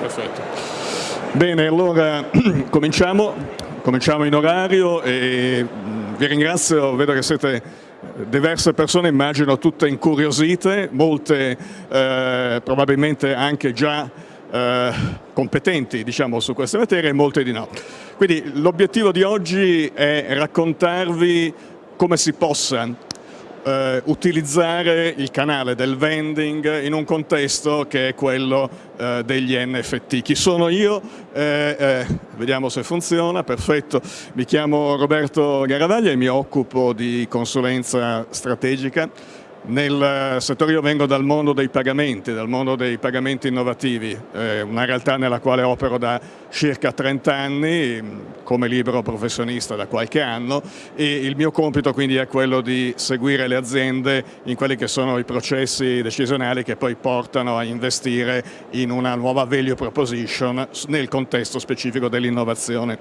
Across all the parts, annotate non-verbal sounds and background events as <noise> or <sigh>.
Perfetto. Bene, allora <clears throat> cominciamo, cominciamo in orario e mm, vi ringrazio, vedo che siete diverse persone, immagino tutte incuriosite, molte eh, probabilmente anche già eh, competenti diciamo, su queste materie e molte di no. Quindi l'obiettivo di oggi è raccontarvi come si possa eh, utilizzare il canale del vending in un contesto che è quello eh, degli NFT. Chi sono io? Eh, eh, vediamo se funziona, perfetto. Mi chiamo Roberto Garavaglia e mi occupo di consulenza strategica nel settore io vengo dal mondo dei pagamenti, dal mondo dei pagamenti innovativi, eh, una realtà nella quale opero da circa 30 anni come libero professionista da qualche anno e il mio compito quindi è quello di seguire le aziende in quelli che sono i processi decisionali che poi portano a investire in una nuova value proposition nel contesto specifico dell'innovazione.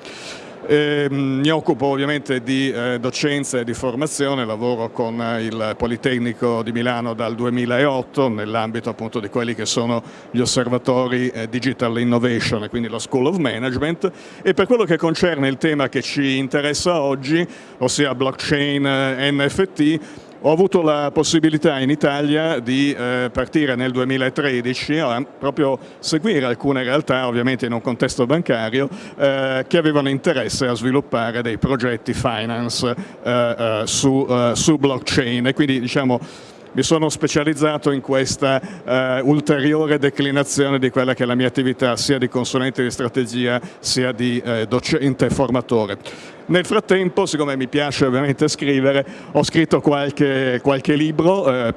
Eh, mi occupo ovviamente di eh, docenza e di formazione, lavoro con eh, il Politecnico di Milano dal 2008 nell'ambito appunto di quelli che sono gli osservatori eh, Digital Innovation, quindi la School of Management. E per quello che concerne il tema che ci interessa oggi, ossia blockchain eh, NFT, ho avuto la possibilità in Italia di eh, partire nel 2013 a proprio seguire alcune realtà, ovviamente in un contesto bancario, eh, che avevano interesse a sviluppare dei progetti finance eh, eh su, eh, su blockchain. E quindi diciamo mi sono specializzato in questa uh, ulteriore declinazione di quella che è la mia attività sia di consulente di strategia sia di uh, docente e formatore. Nel frattempo, siccome mi piace ovviamente scrivere, ho scritto qualche, qualche libro eh,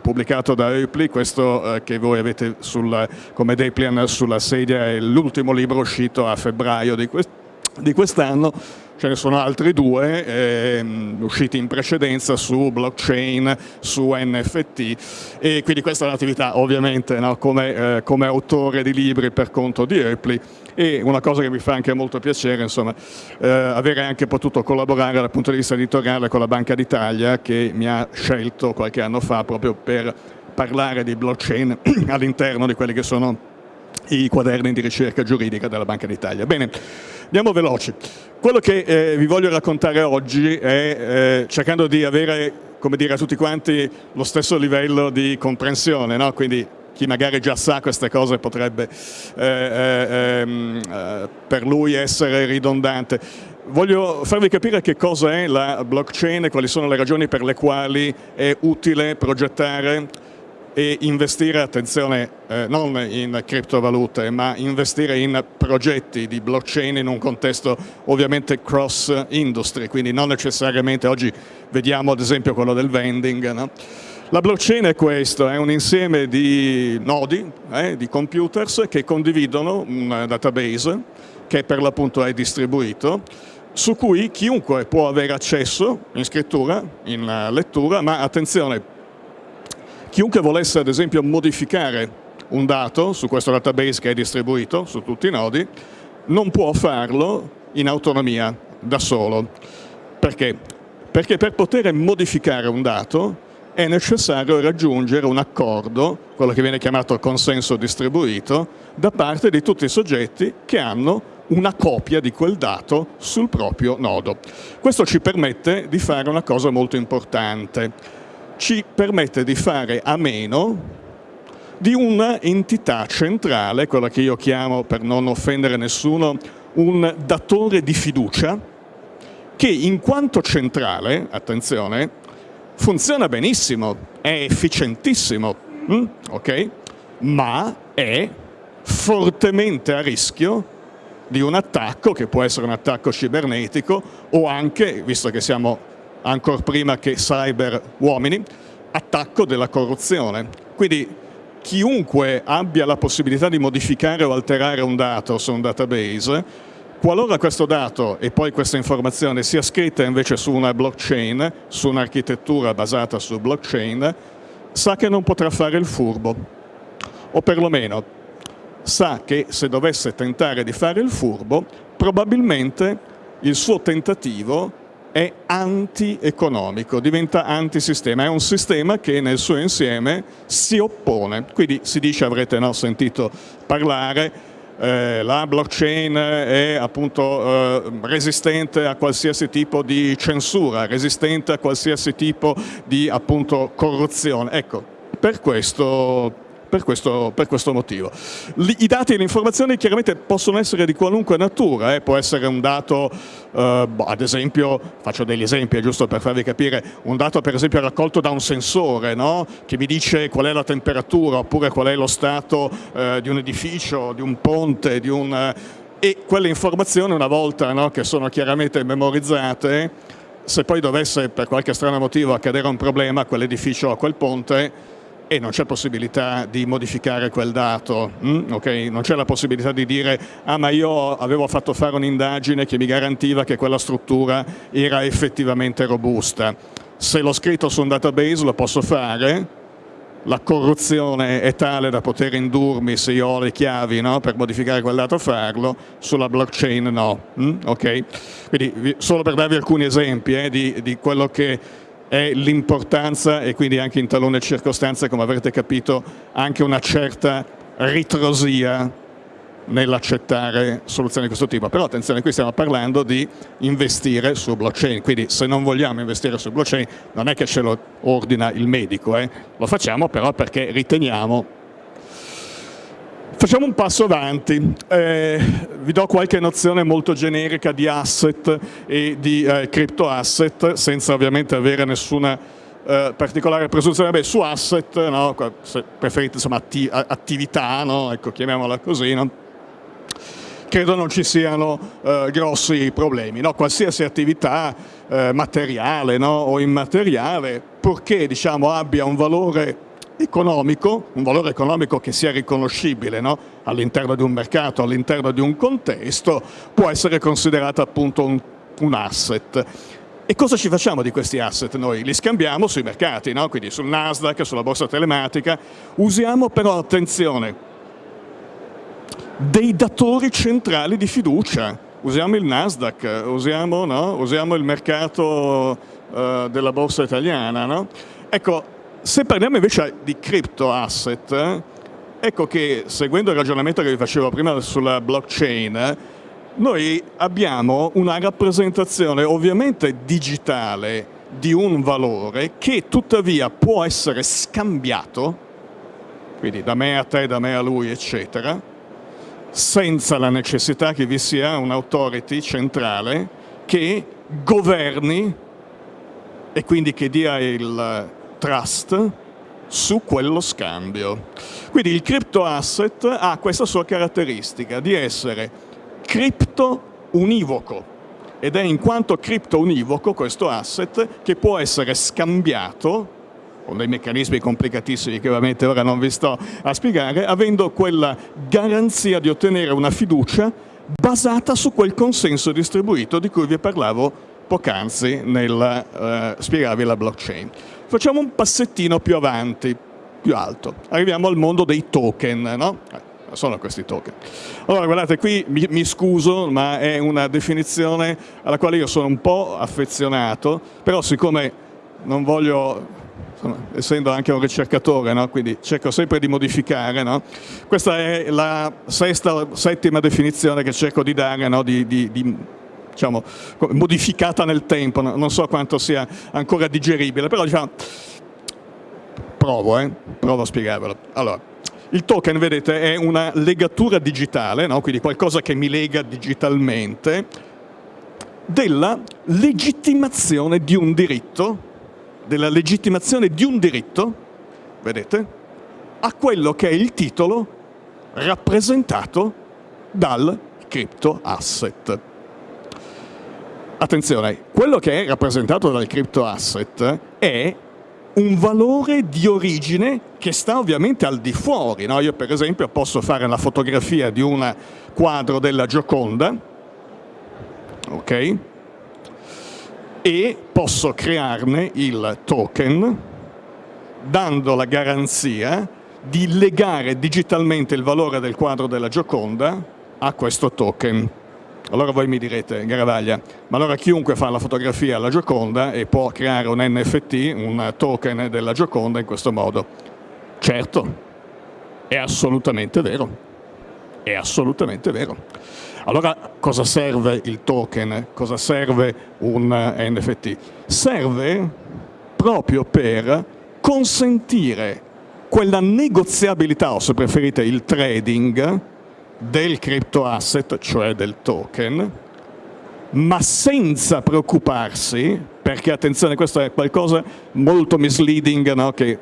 pubblicato da Eupli, questo eh, che voi avete sul, come Deplian sulla sedia è l'ultimo libro uscito a febbraio di quest'anno, ce ne sono altri due eh, usciti in precedenza su blockchain, su NFT e quindi questa è un'attività ovviamente no, come, eh, come, autore di libri per conto di Eupli e una cosa che mi fa anche molto piacere insomma, eh, avere anche potuto collaborare dal punto di vista editoriale con la Banca d'Italia che mi ha scelto qualche anno fa proprio per parlare di blockchain <clears throat> all'interno di quelli che sono i quaderni di ricerca giuridica della Banca d'Italia. Bene, andiamo veloci. Quello che eh, vi voglio raccontare oggi è eh, cercando di avere, come dire, a tutti quanti lo stesso livello di comprensione, no? quindi chi magari già sa queste cose potrebbe eh, eh, ehm, eh, per lui essere ridondante. Voglio farvi capire che cosa è la blockchain e quali sono le ragioni per le quali è utile progettare e investire, attenzione, eh, non in criptovalute, ma investire in progetti di blockchain in un contesto ovviamente cross industry, quindi non necessariamente, oggi vediamo ad esempio quello del vending, no? La blockchain è questo, è un insieme di nodi, eh, di computers che condividono un database che per l'appunto è distribuito, su cui chiunque può avere accesso in scrittura, in lettura, ma attenzione, chiunque volesse ad esempio modificare un dato su questo database che è distribuito su tutti i nodi, non può farlo in autonomia, da solo. Perché? Perché per poter modificare un dato è necessario raggiungere un accordo, quello che viene chiamato consenso distribuito, da parte di tutti i soggetti che hanno una copia di quel dato sul proprio nodo. Questo ci permette di fare una cosa molto importante, ci permette di fare a meno di una entità centrale, quella che io chiamo, per non offendere nessuno, un datore di fiducia, che in quanto centrale, attenzione, funziona benissimo, è efficientissimo, mm? ok? ma è fortemente a rischio di un attacco che può essere un attacco cibernetico o anche, visto che siamo ancora prima che cyber uomini, attacco della corruzione. Quindi chiunque abbia la possibilità di modificare o alterare un dato su un database Qualora questo dato e poi questa informazione sia scritta invece su una blockchain, su un'architettura basata su blockchain, sa che non potrà fare il furbo, o perlomeno sa che se dovesse tentare di fare il furbo, probabilmente il suo tentativo è anti-economico, diventa antisistema, è un sistema che nel suo insieme si oppone, quindi si dice, avrete no, sentito parlare, eh, la blockchain è appunto eh, resistente a qualsiasi tipo di censura, resistente a qualsiasi tipo di appunto corruzione. Ecco, per questo per questo, per questo motivo. I dati e le informazioni chiaramente possono essere di qualunque natura, eh? può essere un dato, eh, boh, ad esempio, faccio degli esempi giusto per farvi capire, un dato per esempio raccolto da un sensore no? che mi dice qual è la temperatura oppure qual è lo stato eh, di un edificio, di un ponte, di un, e quelle informazioni una volta no, che sono chiaramente memorizzate, se poi dovesse per qualche strano motivo accadere un problema a quell'edificio o a quel ponte, e non c'è possibilità di modificare quel dato, mm? okay? non c'è la possibilità di dire ah ma io avevo fatto fare un'indagine che mi garantiva che quella struttura era effettivamente robusta. Se l'ho scritto su un database lo posso fare, la corruzione è tale da poter indurmi se io ho le chiavi no? per modificare quel dato farlo, sulla blockchain no. Mm? Okay? Quindi solo per darvi alcuni esempi eh, di, di quello che è l'importanza e quindi anche in talune circostanze, come avrete capito, anche una certa ritrosia nell'accettare soluzioni di questo tipo. Però attenzione, qui stiamo parlando di investire su blockchain, quindi se non vogliamo investire su blockchain non è che ce lo ordina il medico, eh? lo facciamo però perché riteniamo Facciamo un passo avanti, eh, vi do qualche nozione molto generica di asset e di eh, crypto asset, senza ovviamente avere nessuna eh, particolare presunzione. Beh, su asset, no, se preferite insomma, atti attività, no, ecco, chiamiamola così, no? credo non ci siano eh, grossi problemi. No? Qualsiasi attività eh, materiale o immateriale, purché diciamo, abbia un valore economico, un valore economico che sia riconoscibile no? all'interno di un mercato, all'interno di un contesto, può essere considerato appunto un, un, asset. E cosa ci facciamo di questi asset noi? Li scambiamo sui mercati, no? quindi sul Nasdaq, sulla borsa telematica, usiamo però, attenzione, dei datori centrali di fiducia, usiamo il Nasdaq, usiamo, no? usiamo il mercato uh, della borsa italiana. Ecco, se parliamo invece di crypto asset, ecco che seguendo il ragionamento che vi facevo prima sulla blockchain, noi abbiamo una rappresentazione ovviamente digitale di un valore che tuttavia può essere scambiato, quindi da me a te, da me a lui, eccetera, senza la necessità che vi sia un'autority centrale che governi e quindi che dia il trust su quello scambio. Quindi il crypto asset ha questa sua caratteristica di essere cripto univoco ed è in quanto cripto univoco questo asset che può essere scambiato con dei meccanismi complicatissimi che ovviamente ora non vi sto a spiegare, avendo quella garanzia di ottenere una fiducia basata su quel consenso distribuito di cui vi parlavo poc'anzi nel eh, spiegarvi la blockchain. Facciamo un passettino più avanti, più alto. Arriviamo al mondo dei token, no? Eh, sono questi token. Allora, guardate, qui mi, mi, scuso, ma è una definizione alla quale io sono un po' affezionato, però siccome non voglio, insomma, essendo anche un ricercatore, no? quindi cerco sempre di modificare, no? questa è la sesta, settima definizione che cerco di dare no? di, di, di diciamo, modificata nel tempo, non so quanto sia ancora digeribile, però diciamo, provo, eh? provo a spiegarvelo. Allora, il token, vedete, è una legatura digitale, no? quindi qualcosa che mi lega digitalmente, della legittimazione di un diritto, della legittimazione di un diritto, vedete, a quello che è il titolo rappresentato dal crypto asset. Attenzione, quello che è rappresentato dal crypto asset è un valore di origine che sta ovviamente al di fuori. No? Io per esempio posso fare la fotografia di un quadro della Gioconda, ok? E posso crearne il token dando la garanzia di legare digitalmente il valore del quadro della Gioconda a questo token. Allora voi mi direte, Garavaglia, ma allora chiunque fa la fotografia alla Gioconda e può creare un NFT, un token della Gioconda in questo modo. Certo, è assolutamente vero. È assolutamente vero. Allora cosa serve il token? Cosa serve un NFT? Serve proprio per consentire quella negoziabilità, o se preferite il trading, del crypto asset, cioè del token, ma senza preoccuparsi, perché attenzione, questo è qualcosa molto misleading, no? che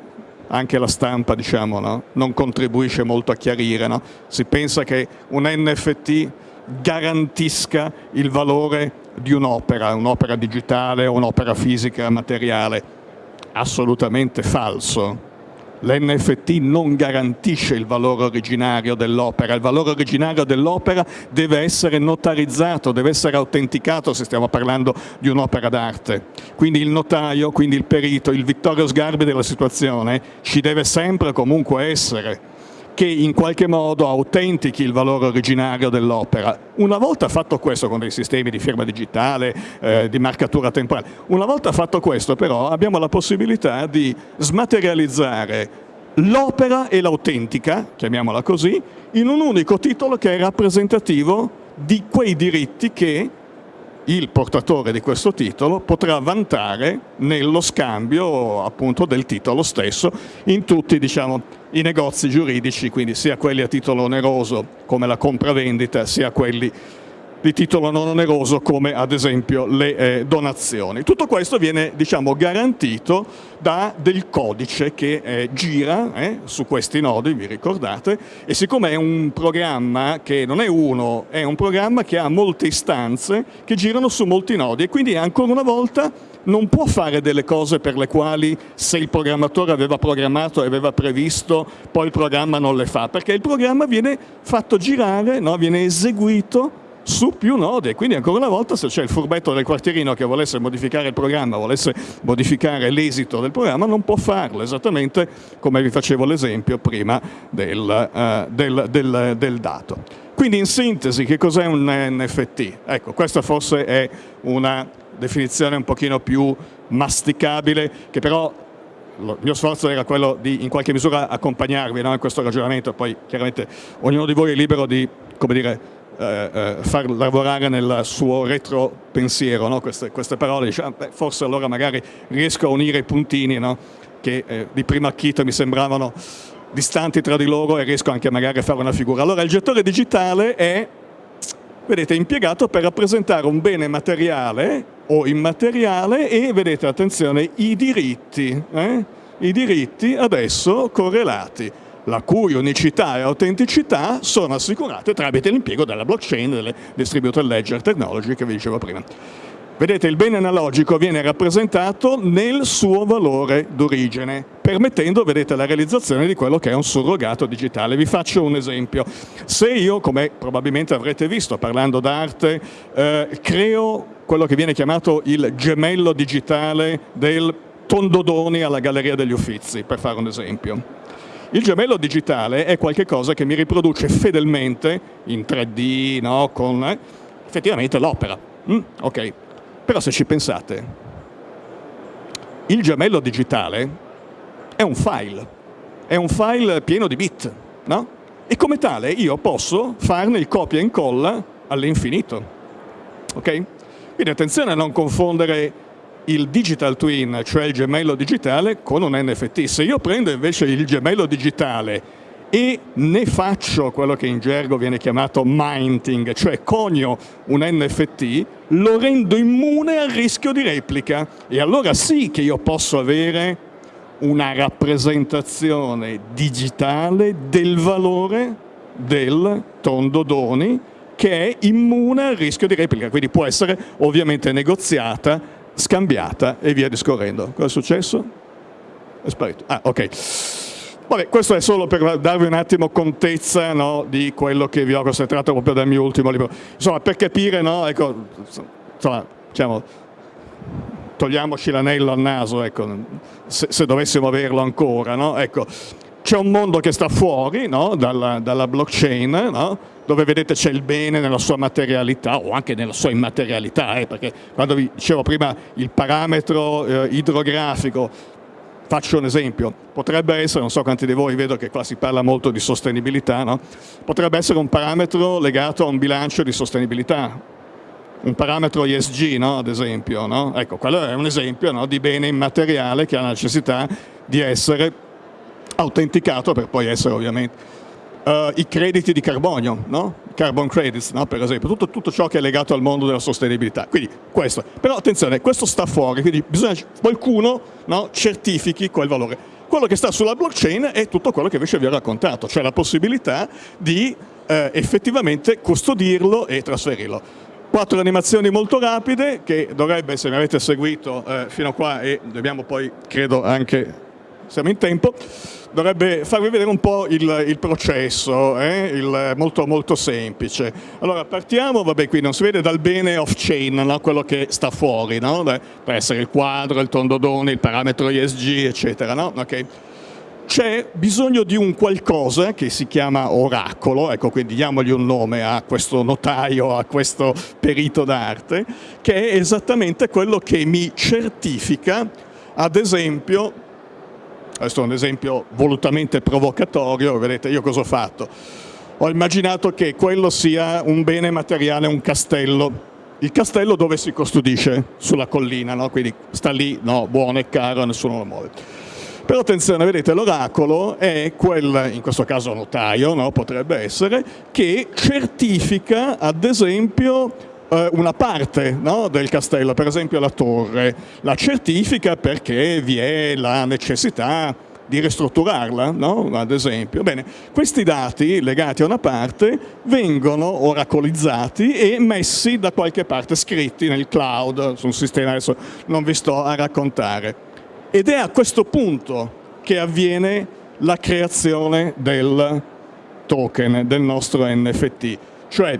anche la stampa diciamo, no? non contribuisce molto a chiarire. No? Si pensa che un NFT garantisca il valore di un'opera, un'opera digitale o un'opera fisica materiale. Assolutamente falso l'NFT non garantisce il valore originario dell'opera, il valore originario dell'opera deve essere notarizzato, deve essere autenticato se stiamo parlando di un'opera d'arte. Quindi il notaio, quindi il perito, il Vittorio Sgarbi della situazione ci deve sempre comunque essere che in qualche modo autentichi il valore originario dell'opera. Una volta fatto questo con dei sistemi di firma digitale, eh, di marcatura temporale, una volta fatto questo però abbiamo la possibilità di smaterializzare l'opera e l'autentica, chiamiamola così, in un unico titolo che è rappresentativo di quei diritti che il portatore di questo titolo potrà vantare nello scambio appunto del titolo stesso in tutti diciamo, i negozi giuridici, quindi sia quelli a titolo oneroso come la compravendita, sia quelli di titolo non oneroso come ad esempio le eh, donazioni. Tutto questo viene diciamo, garantito da del codice che eh, gira eh, su questi nodi, vi ricordate, e siccome è un programma che non è uno, è un programma che ha molte istanze che girano su molti nodi e quindi ancora una volta non può fare delle cose per le quali se il programmatore aveva programmato e aveva previsto, poi il programma non le fa, perché il programma viene fatto girare, no? viene eseguito su più nodi e quindi ancora una volta se c'è il furbetto del quartierino che volesse modificare il programma, volesse modificare l'esito del programma non può farlo, esattamente come vi facevo l'esempio prima del, uh, del, del, del dato. Quindi in sintesi che cos'è un NFT? Ecco, questa forse è una definizione un pochino più masticabile che però il mio sforzo era quello di in qualche misura accompagnarvi no, in questo ragionamento, poi chiaramente ognuno di voi è libero di come dire, eh, eh, far lavorare nel suo retropensiero no? queste, queste, parole, dice, ah, beh, forse allora magari riesco a unire i puntini no? che eh, di prima acchito mi sembravano distanti tra di loro e riesco anche magari a fare una figura. Allora il gettore digitale è, vedete, impiegato per rappresentare un bene materiale o immateriale e, vedete, attenzione, i diritti, eh? i diritti adesso correlati la cui unicità e autenticità sono assicurate tramite l'impiego della blockchain, delle distributed ledger technology che vi dicevo prima. Vedete, il bene analogico viene rappresentato nel suo valore d'origine, permettendo, vedete, la realizzazione di quello che è un surrogato digitale. Vi faccio un esempio. Se io, come probabilmente avrete visto parlando d'arte, eh, creo quello che viene chiamato il gemello digitale del Tondodoni alla Galleria degli Uffizi, per fare un esempio. Il gemello digitale è qualcosa che mi riproduce fedelmente in 3D, no? con eh, effettivamente l'opera. Mm? Ok, però se ci pensate, il gemello digitale è un file, è un file pieno di bit, no? E come tale io posso farne il copia e incolla all'infinito. Ok? Quindi attenzione a non confondere il digital twin, cioè il gemello digitale, con un NFT. Se io prendo invece il gemello digitale e ne faccio quello che in gergo viene chiamato minting, cioè conio un NFT, lo rendo immune al rischio di replica e allora sì che io posso avere una rappresentazione digitale del valore del tondo doni che è immune al rischio di replica, quindi può essere ovviamente negoziata scambiata e via discorrendo. Cosa è successo? È sparito. Ah, ok. Vabbè, questo è solo per darvi un attimo contezza no, di quello che vi ho concentrato proprio dal mio ultimo libro. Insomma, per capire, no, ecco, insomma, diciamo, togliamoci l'anello al naso, ecco, se, se, dovessimo averlo ancora, no? ecco, c'è un mondo che sta fuori dalla, dalla, blockchain? Dove vedete c'è il bene nella sua materialità o anche nella sua immaterialità, eh? perché quando vi dicevo prima il parametro eh, idrografico Faccio un esempio, potrebbe essere, non so quanti di voi, vedo che qua si parla molto di sostenibilità, no? potrebbe essere un parametro legato a un bilancio di sostenibilità, un parametro ESG, no? ad esempio. No? Ecco, quello è un esempio di bene immateriale che ha la necessità di essere autenticato per poi essere ovviamente uh, i crediti di carbonio, no? carbon credits per esempio, tutto, tutto, ciò che è legato al mondo della sostenibilità. Quindi questo, però attenzione, questo sta fuori, quindi bisogna che qualcuno certifichi quel valore. Quello che sta sulla blockchain è tutto quello che invece vi ho raccontato, cioè la possibilità di eh, effettivamente custodirlo e trasferirlo. Quattro animazioni molto rapide che dovrebbe, se mi avete seguito eh, fino a qua e dobbiamo poi, credo anche, siamo in tempo, dovrebbe farvi vedere un po' il, il processo, eh? il, molto, molto semplice. Allora partiamo, vabbè qui non si vede dal bene off-chain, no? quello che sta fuori, no? può essere il quadro, il tondodone, il parametro ESG, eccetera. No? Okay c'è bisogno di un qualcosa che si chiama oracolo, ecco quindi diamogli un nome a questo notaio, a questo perito d'arte, che è esattamente quello che mi certifica, ad esempio, questo è un esempio volutamente provocatorio, vedete io cosa ho fatto? Ho immaginato che quello sia un bene materiale, un castello, il castello dove si custodisce? Sulla collina, no? quindi sta lì, no, buono e caro, nessuno lo muove. Però attenzione, vedete, l'oracolo è quel, in questo caso notaio, no? potrebbe essere, che certifica ad esempio eh, una parte no? del castello, per esempio la torre, la certifica perché vi è la necessità di ristrutturarla, no? ad esempio. Bene, questi dati legati a una parte vengono oracolizzati e messi da qualche parte, scritti nel cloud, su un sistema, adesso non vi sto a raccontare. Ed è a questo punto che avviene la creazione del token, del nostro NFT. Cioè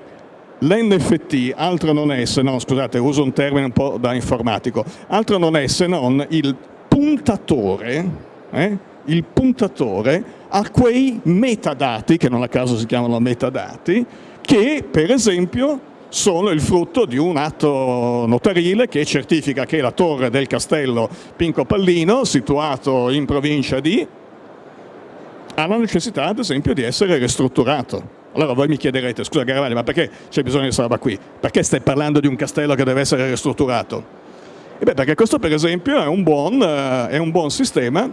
l'NFT altro non è se non, scusate uso un termine un po' da informatico, altro non è se non il puntatore, eh, il puntatore a quei metadati, che non a caso si chiamano metadati, che per esempio sono il frutto di un atto notarile che certifica che la torre del castello Pinco Pallino, situato in provincia di, ha la necessità ad esempio di essere ristrutturato. Allora voi mi chiederete, scusa Garavalli, ma perché c'è bisogno di questa roba qui? Perché stai parlando di un castello che deve essere ristrutturato? E beh, perché questo per esempio è un buon, uh, è un buon sistema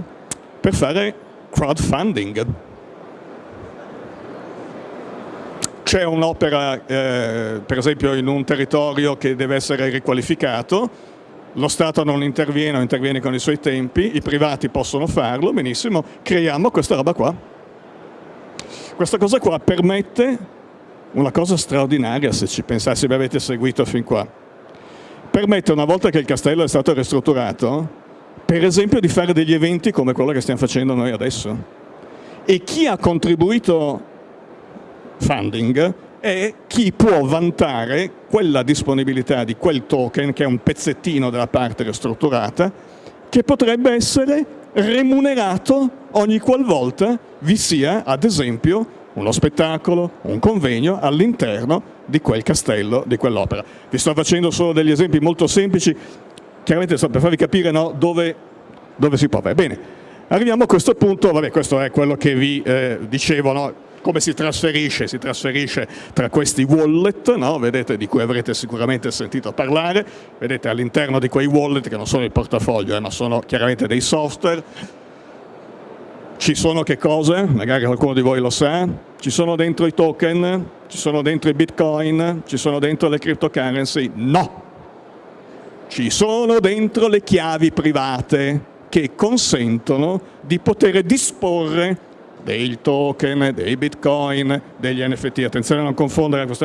per fare crowdfunding. c'è un'opera, eh, per esempio, in un territorio che deve essere riqualificato, lo Stato non interviene o interviene con i suoi tempi, i privati possono farlo, benissimo, creiamo questa roba qua. Questa cosa qua permette una cosa straordinaria, se ci pensate, se mi avete seguito fin qua. Permette, una volta che il castello è stato ristrutturato, per esempio di fare degli eventi come quello che stiamo facendo noi adesso. E chi ha contribuito funding è chi può vantare quella disponibilità di quel token, che è un pezzettino della parte ristrutturata, che potrebbe essere remunerato ogni qualvolta vi sia, ad esempio, uno spettacolo, un convegno all'interno di quel castello, di quell'opera. Vi sto facendo solo degli esempi molto semplici, chiaramente per farvi capire no, dove, dove, si può. Bene, arriviamo a questo punto, vabbè questo è quello che vi eh, dicevo, no? Come si trasferisce? Si trasferisce tra questi wallet, no? vedete, di cui avrete sicuramente sentito parlare, vedete all'interno di quei wallet che non sono il portafoglio, eh, ma sono chiaramente dei software, ci sono che cose? Magari qualcuno di voi lo sa, ci sono dentro i token, ci sono dentro i bitcoin, ci sono dentro le cryptocurrency? No! Ci sono dentro le chiavi private che consentono di poter disporre dei token, dei bitcoin, degli NFT. Attenzione a non confondere, questo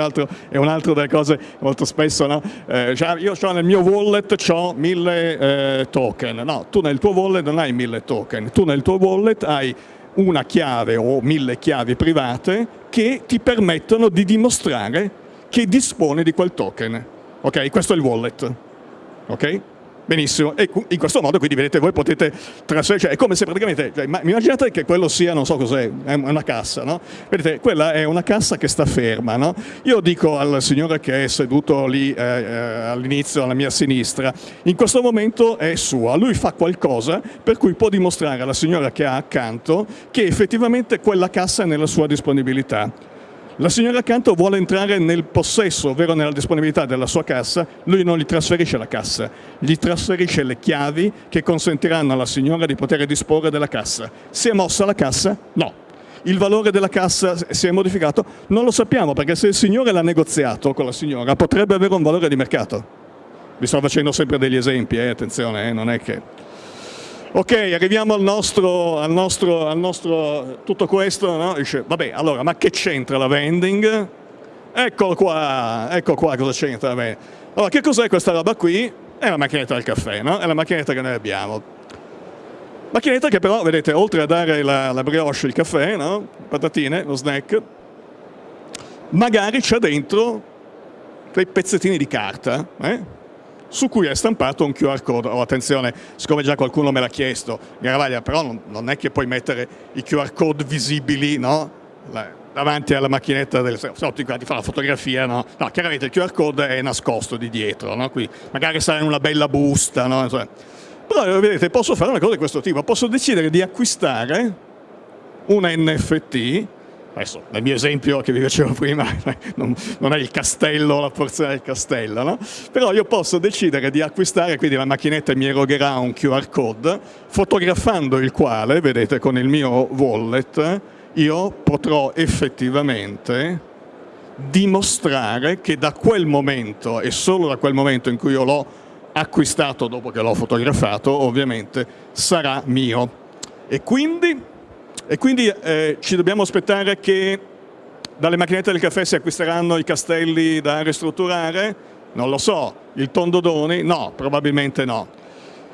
è un'altra delle cose molto spesso, no? eh, io ho nel mio wallet ho mille eh, token, no, tu nel tuo wallet non hai mille token, tu nel tuo wallet hai una chiave o mille chiavi private che ti permettono di dimostrare che dispone di quel token. Ok, questo è il wallet. Ok? Benissimo, e in questo modo quindi vedete voi potete trasferire, cioè è come se praticamente, cioè, immaginate che quello sia, non so cos'è, una cassa, no? Vedete, quella è una cassa che sta ferma, no? Io dico al signore che è seduto lì eh, eh, all'inizio alla mia sinistra, in questo momento è sua, lui fa qualcosa per cui può dimostrare alla signora che ha accanto che effettivamente quella cassa è nella sua disponibilità. La signora accanto vuole entrare nel possesso, ovvero nella disponibilità della sua cassa, lui non gli trasferisce la cassa, gli trasferisce le chiavi che consentiranno alla signora di poter disporre della cassa. Si è mossa la cassa? No. Il valore della cassa si è modificato? Non lo sappiamo, perché se il signore l'ha negoziato con la signora potrebbe avere un valore di mercato. Vi sto facendo sempre degli esempi, eh? attenzione, eh? non è che... Ok, arriviamo al nostro, al nostro, al nostro tutto questo, no? Dice, vabbè, allora, ma che c'entra la vending? Eccolo qua, ecco qua cosa c'entra la vending. Allora, che cos'è questa roba qui? È la macchinetta del caffè, no? È la macchinetta che noi abbiamo. Macchinetta che però, vedete, oltre a dare la, la brioche, il caffè, no? patatine, lo snack, magari c'è dentro dei pezzettini di carta, eh? Su cui è stampato un QR code. Oh, attenzione, siccome già qualcuno me l'ha chiesto, Garavaglia, però non, non, è che puoi mettere i QR code visibili no? davanti alla macchinetta del no, ti, ti fa la fotografia, no? no? chiaramente il QR code è nascosto di dietro, no? Qui magari sarà in una bella busta, no? però vedete posso fare una cosa di questo tipo, posso decidere di acquistare un NFT adesso nel mio esempio che vi facevo <laughs> prima non, non è il castello, la porzione del castello, no? però io posso decidere di acquistare, quindi la macchinetta mi erogherà un QR code, fotografando il quale, vedete con il mio wallet, io potrò effettivamente dimostrare che da quel momento e solo da quel momento in cui io l'ho acquistato dopo che l'ho fotografato, ovviamente sarà mio. E quindi e quindi eh, ci dobbiamo aspettare che dalle macchinette del caffè si acquisteranno i castelli da ristrutturare? Non lo so. Il tondodoni? No, probabilmente no.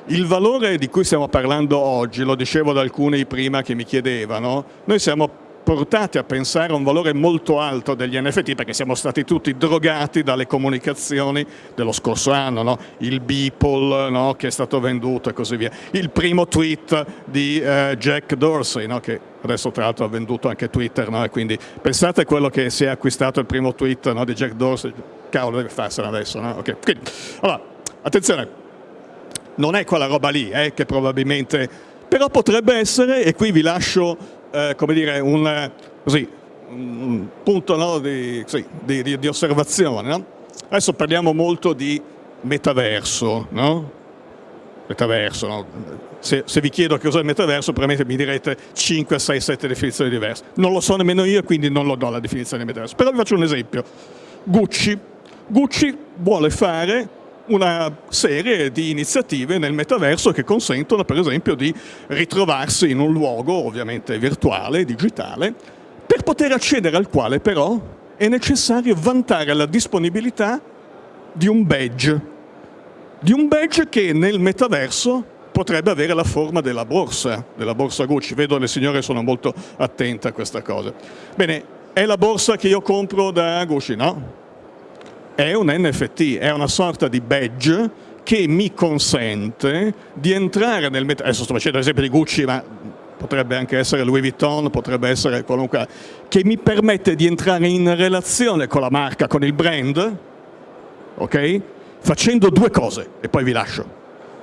Il valore di cui stiamo parlando oggi, lo dicevo ad alcuni prima che mi chiedevano, noi siamo portati a pensare a un valore molto alto degli NFT perché siamo stati tutti drogati dalle comunicazioni dello scorso anno, no? il Beeple no? che è stato venduto e così via, il primo tweet di eh, Jack Dorsey no? che adesso tra l'altro ha venduto anche Twitter e quindi pensate a quello che si è acquistato il primo tweet di Jack Dorsey, cavolo deve farsene adesso, okay. quindi, allora, attenzione, non è quella roba lì eh, che probabilmente, però potrebbe essere, e qui vi lascio eh, come dire, un, così, un punto no, di, sì, di, di, di, osservazione. No? Adesso parliamo molto di metaverso, no? Metaverso, no? Se, se, vi chiedo che cos'è il metaverso, probabilmente mi direte 5, 6, 7 definizioni diverse. Non lo so nemmeno io, quindi non lo do la definizione di metaverso. Però vi faccio un esempio. Gucci. Gucci vuole fare una serie di iniziative nel metaverso che consentono per esempio di ritrovarsi in un luogo ovviamente virtuale, digitale, per poter accedere al quale però è necessario vantare la disponibilità di un badge, di un badge che nel metaverso potrebbe avere la forma della borsa, della borsa Gucci. Vedo le signore sono molto attente a questa cosa. Bene, è la borsa che io compro da Gucci? No, è un NFT, è una sorta di badge che mi consente di entrare nel metaverso, adesso sto facendo l'esempio di Gucci, ma potrebbe anche essere Louis Vuitton, potrebbe essere qualunque, che mi permette di entrare in relazione con la marca, con il brand, ok? Facendo due cose, e poi vi lascio.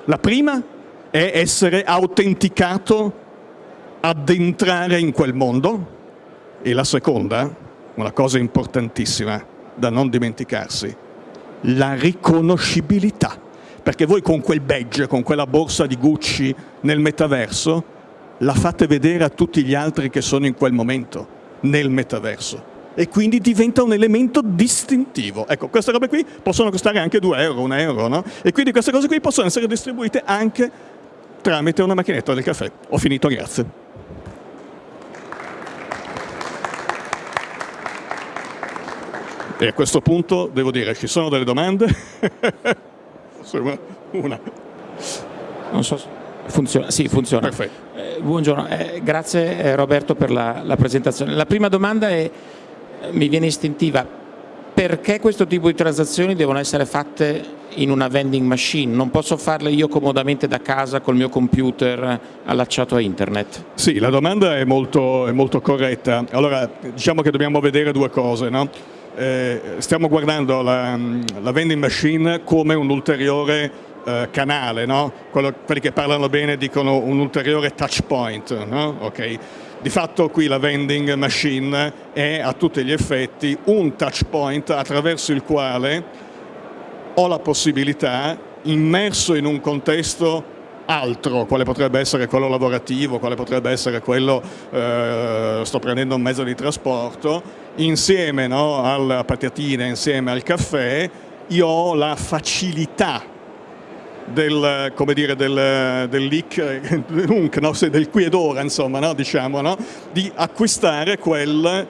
La prima è essere autenticato ad entrare in quel mondo, e la seconda, una cosa importantissima, da non dimenticarsi, la riconoscibilità. Perché voi con quel badge, con quella borsa di Gucci nel metaverso, la fate vedere a tutti gli altri che sono in quel momento nel metaverso e quindi diventa un elemento distintivo. Ecco, queste robe qui possono costare anche 2 euro, 1 euro, no? E quindi queste cose qui possono essere distribuite anche tramite una macchinetta del caffè. Ho finito, grazie. E a questo punto devo dire, ci sono delle domande? <laughs> Una. Non so funziona. Sì, funziona. Eh, buongiorno, eh, grazie eh, Roberto per la, la, presentazione. La prima domanda è, mi viene istintiva, perché questo tipo di transazioni devono essere fatte in una vending machine? Non posso farle io comodamente da casa col mio computer allacciato a internet? Sì, la domanda è molto, è molto corretta. Allora, diciamo che dobbiamo vedere due cose. No? Eh, stiamo guardando la, la, vending machine come un ulteriore eh, canale, no? Quelli che parlano bene dicono un ulteriore touch point. No? Okay. Di fatto qui la vending machine è a tutti gli effetti un touch point attraverso il quale ho la possibilità, immerso in un contesto altro, quale potrebbe essere quello lavorativo, quale potrebbe essere quello, eh, sto prendendo un mezzo di trasporto, insieme no, alla patatina, insieme al caffè, io ho la facilità del, come dire, del, del leak, <laughs> no? del qui ed ora, insomma, no? diciamo, no? di acquistare quel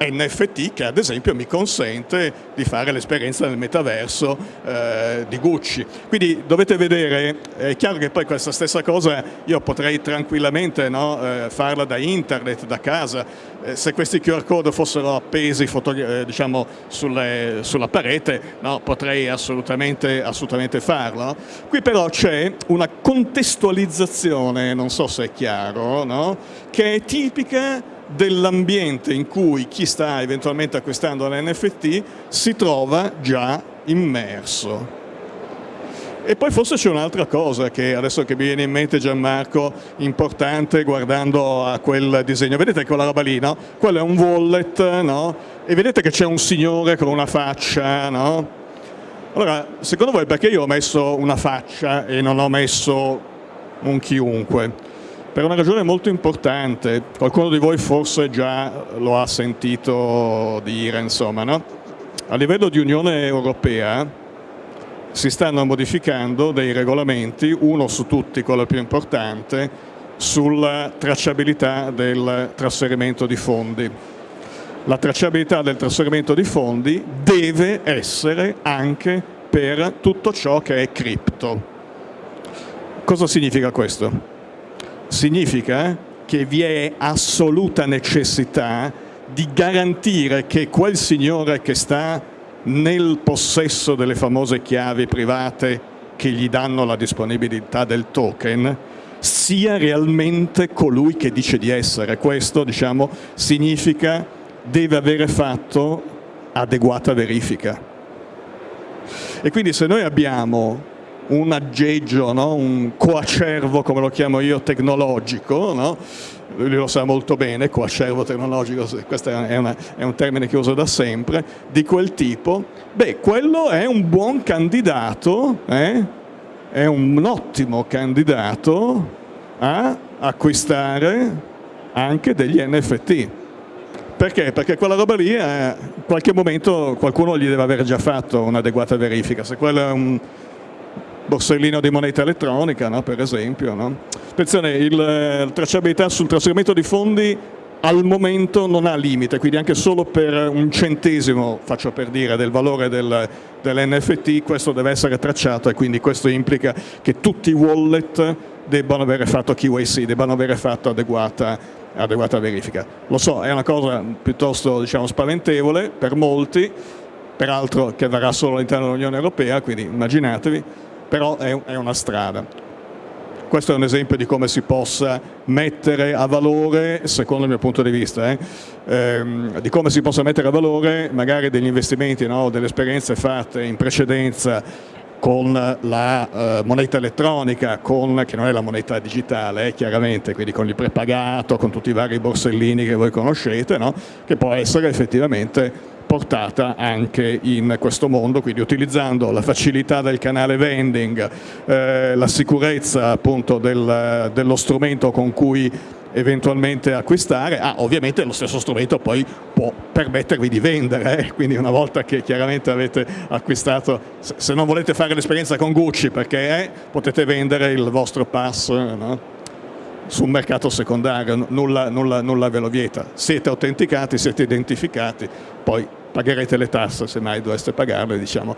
NFT che ad esempio mi consente di fare l'esperienza nel metaverso eh, di Gucci. Quindi dovete vedere, è chiaro che poi questa stessa cosa io potrei tranquillamente no, eh, farla da internet, da casa, eh, se questi QR code fossero appesi eh, diciamo, sulle, sulla parete no, potrei assolutamente, assolutamente farlo. Qui però c'è una contestualizzazione, non so se è chiaro, no, che è tipica dell'ambiente in cui chi sta eventualmente acquistando l'NFT si trova già immerso. E poi forse c'è un'altra cosa che adesso che mi viene in mente Gianmarco, importante guardando a quel disegno. Vedete quella roba lì, no? Quello è un wallet, no? E vedete che c'è un signore con una faccia, no? Allora, secondo voi perché io ho messo una faccia e non ho messo un chiunque? Per una ragione molto importante, qualcuno di voi forse già lo ha sentito dire, insomma, no? a livello di Unione Europea si stanno modificando dei regolamenti, uno su tutti, quello più importante, sulla tracciabilità del trasferimento di fondi. La tracciabilità del trasferimento di fondi deve essere anche per tutto ciò che è cripto. Cosa significa questo? Significa che vi è assoluta necessità di garantire che quel signore che sta nel possesso delle famose chiavi private che gli danno la disponibilità del token sia realmente colui che dice di essere. Questo diciamo, significa deve avere fatto adeguata verifica. E quindi se noi abbiamo un aggeggio, no? un coacervo, come lo chiamo io, tecnologico, no? lui lo sa molto bene, coacervo tecnologico, questo è, una, è, un termine che uso da sempre, di quel tipo, beh, quello è un buon candidato, eh? è un ottimo candidato a acquistare anche degli NFT. Perché? Perché quella roba lì, eh, in qualche momento qualcuno gli deve aver già fatto un'adeguata verifica. Se quello è un, borsellino di moneta elettronica, no? per esempio. No? Attenzione, il, la eh, tracciabilità sul trasferimento di fondi al momento non ha limite, quindi anche solo per un centesimo, faccio per dire, del valore del, dell'NFT questo deve essere tracciato e quindi questo implica che tutti i wallet debbano avere fatto KYC, debbano avere fatto adeguata, adeguata verifica. Lo so, è una cosa piuttosto diciamo, spaventevole per molti, peraltro che varrà solo all'interno dell'Unione Europea, quindi immaginatevi, però è, una strada. Questo è un esempio di come si possa mettere a valore, secondo il mio punto di vista, eh, ehm, di come si possa mettere a valore magari degli investimenti no, delle esperienze fatte in precedenza con la eh, moneta elettronica, con, che non è la moneta digitale, eh, chiaramente, quindi con il prepagato, con tutti i vari borsellini che voi conoscete, no? che può essere effettivamente portata anche in questo mondo, quindi utilizzando la facilità del canale vending, eh, la sicurezza appunto del, dello strumento con cui eventualmente acquistare, ah, ovviamente lo stesso strumento poi può permettervi di vendere, eh? quindi una volta che chiaramente avete acquistato, se non volete fare l'esperienza con Gucci perché eh, potete vendere il vostro pass no? sul mercato secondario, nulla, nulla, nulla ve lo vieta. Siete autenticati, siete identificati, poi pagherete le tasse se mai doveste pagarle diciamo,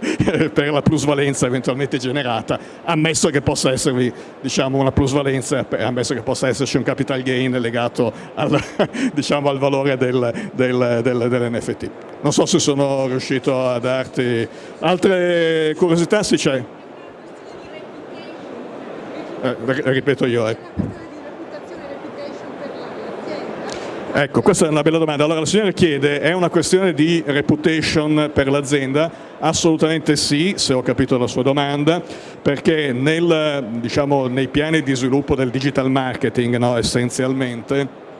<laughs> per la plusvalenza eventualmente generata, ammesso che possa esservi diciamo, una plusvalenza, ammesso che possa esserci un capital gain legato al, <laughs> diciamo, al valore del, del, del, dell'NFT. Non so se sono riuscito a darti altre curiosità, sì c'è. Eh, ripeto io. Eh. Ecco, questa è una bella domanda. Allora la signora chiede, è una questione di reputation per l'azienda? Assolutamente sì, se ho capito la sua domanda, perché nel, diciamo, nei piani di sviluppo del digital marketing no, essenzialmente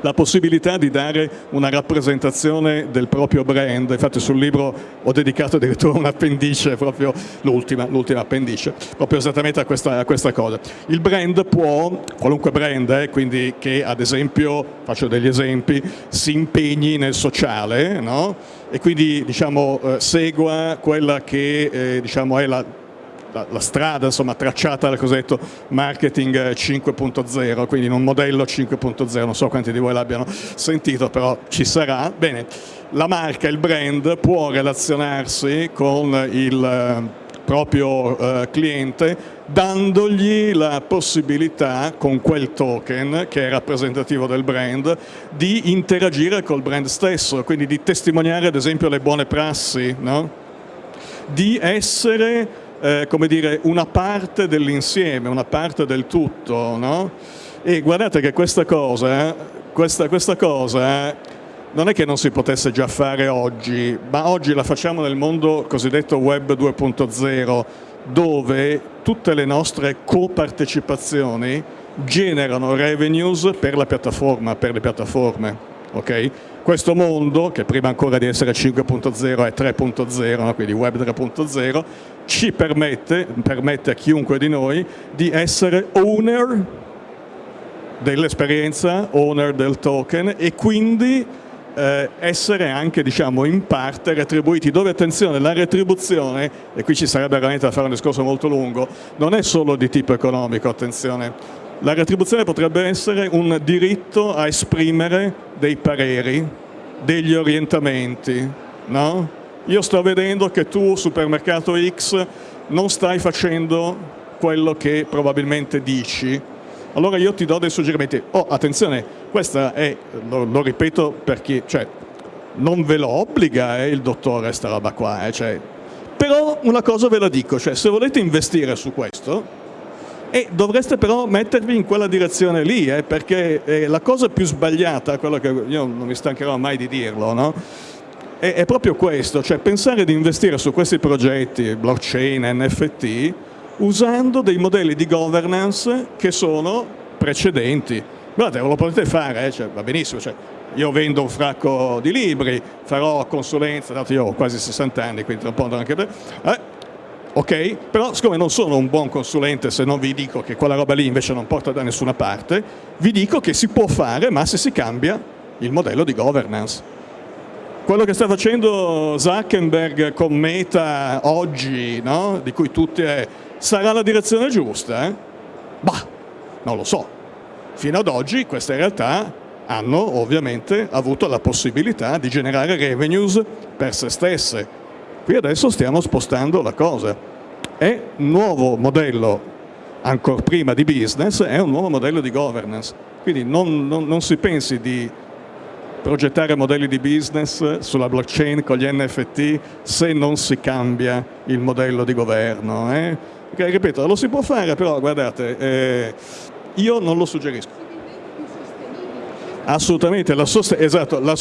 la possibilità di dare una rappresentazione del proprio brand, infatti sul libro ho dedicato addirittura un appendice, proprio l'ultima, appendice, proprio esattamente a questa, a questa, cosa. Il brand può, qualunque brand, eh, quindi che ad esempio, faccio degli esempi, si impegni nel sociale, no? e quindi diciamo, eh, segua quella che eh, diciamo, è la la, la, strada insomma, tracciata dal cosiddetto marketing 5.0, quindi in un modello 5.0, non so quanti di voi l'abbiano sentito, però ci sarà. Bene, la marca, il brand può relazionarsi con il eh, proprio eh, cliente dandogli la possibilità con quel token che è rappresentativo del brand di interagire col brand stesso, quindi di testimoniare ad esempio le buone prassi, no? di essere eh, come dire, una parte dell'insieme, una parte del tutto, no? E guardate che questa cosa, questa, questa cosa non è che non si potesse già fare oggi, ma oggi la facciamo nel mondo cosiddetto web 2.0, dove tutte le nostre copartecipazioni generano revenues per la piattaforma, per le piattaforme. Okay? Questo mondo, che prima ancora di essere 5.0 è 3.0, no? quindi web 3.0, ci permette, permette a chiunque di noi di essere owner dell'esperienza, owner del token e quindi eh, essere anche diciamo, in parte retribuiti, dove attenzione la retribuzione, e qui ci sarebbe veramente da fare un discorso molto lungo, non è solo di tipo economico, attenzione, la retribuzione potrebbe essere un diritto a esprimere dei pareri, degli orientamenti. No? Io sto vedendo che tu, supermercato X, non stai facendo quello che probabilmente dici. Allora io ti do dei suggerimenti. Oh, attenzione, questa è, lo, lo ripeto perché, cioè, non ve lo obbliga eh, il dottore sta roba qua, eh, cioè, però una cosa ve la dico, cioè se volete investire su questo, e dovreste però mettervi in quella direzione lì, eh, perché eh, la cosa più sbagliata, quello che io non mi stancherò mai di dirlo, no? è, è, proprio questo, cioè pensare di investire su questi progetti, blockchain, NFT, usando dei modelli di governance che sono precedenti. Guardate, lo potete fare, eh, cioè, va benissimo, cioè, io vendo un fracco di libri, farò consulenza, dato io ho quasi 60 anni, quindi tra un po' anche per... Eh, ok? Però siccome non sono un buon consulente se non vi dico che quella roba lì invece non porta da nessuna parte, vi dico che si può fare ma se si cambia il modello di governance. Quello che sta facendo Zuckerberg con Meta oggi, no? di cui tutti è, sarà la direzione giusta? Eh? Bah, non lo so. Fino ad oggi queste realtà hanno ovviamente avuto la possibilità di generare revenues per se stesse, Qui adesso stiamo spostando la cosa. È un nuovo modello, ancora prima di business, è un nuovo modello di governance. Quindi non, non, non si pensi di progettare modelli di business sulla blockchain con gli NFT se non si cambia il modello di governo. Eh? Okay, ripeto, lo si può fare, però guardate, eh, io non lo suggerisco. Assolutamente, la, esatto, la,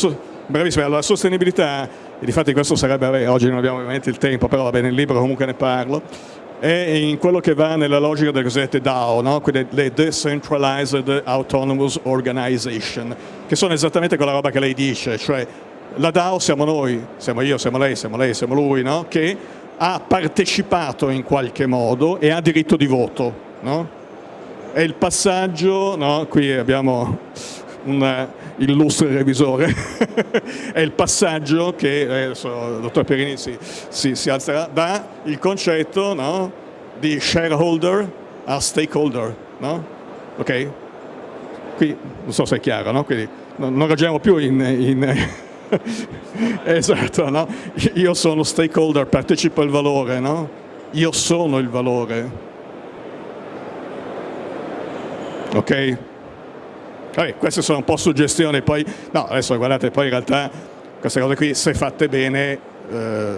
bravissima, la sostenibilità e difatti questo sarebbe, oggi non abbiamo ovviamente il tempo, però vabbè, nel libro comunque ne parlo, è in quello che va nella logica delle cosiddette DAO, no? quelle le Decentralized Autonomous Organization, che sono esattamente quella roba che lei dice, cioè la DAO siamo noi, siamo io, siamo lei, siamo lei, siamo lui, no? che ha partecipato in qualche modo e ha diritto di voto. No? È il passaggio, qui abbiamo un illustre revisore, <laughs> è il passaggio che, adesso il dottor Perini si, si, si alzerà, da il concetto no, di shareholder a stakeholder. No? ok? Qui non so se è chiaro, no? Quindi non ragioniamo più in... in <laughs> esatto, no? Io sono stakeholder, partecipo al valore, no? Io sono il valore. Ok? Vabbè, queste sono un po' suggestioni, poi, no, adesso guardate, poi in realtà queste cose qui, se fatte bene, eh,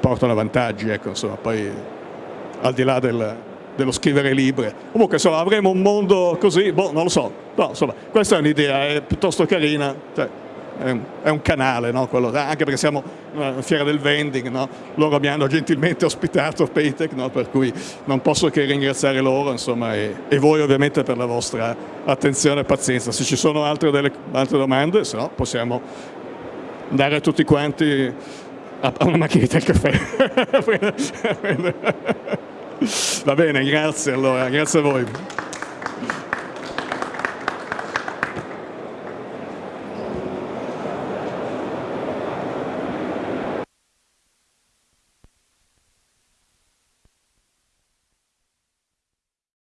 portano vantaggi, ecco, insomma, poi al di là del, dello scrivere libri. Comunque, insomma, avremo un mondo così, boh, non lo so, no, insomma, questa è un'idea, è piuttosto carina, cioè, è, un, canale, no? Quello, anche perché siamo una fiera del vending, no? loro mi hanno gentilmente ospitato Paytech, no? per cui non posso che ringraziare loro insomma, e, e, voi ovviamente per la vostra attenzione e pazienza. Se ci sono altre, delle, altre domande, se no possiamo andare tutti quanti a, a una macchinetta del caffè. <laughs> Va bene, grazie allora, grazie a voi.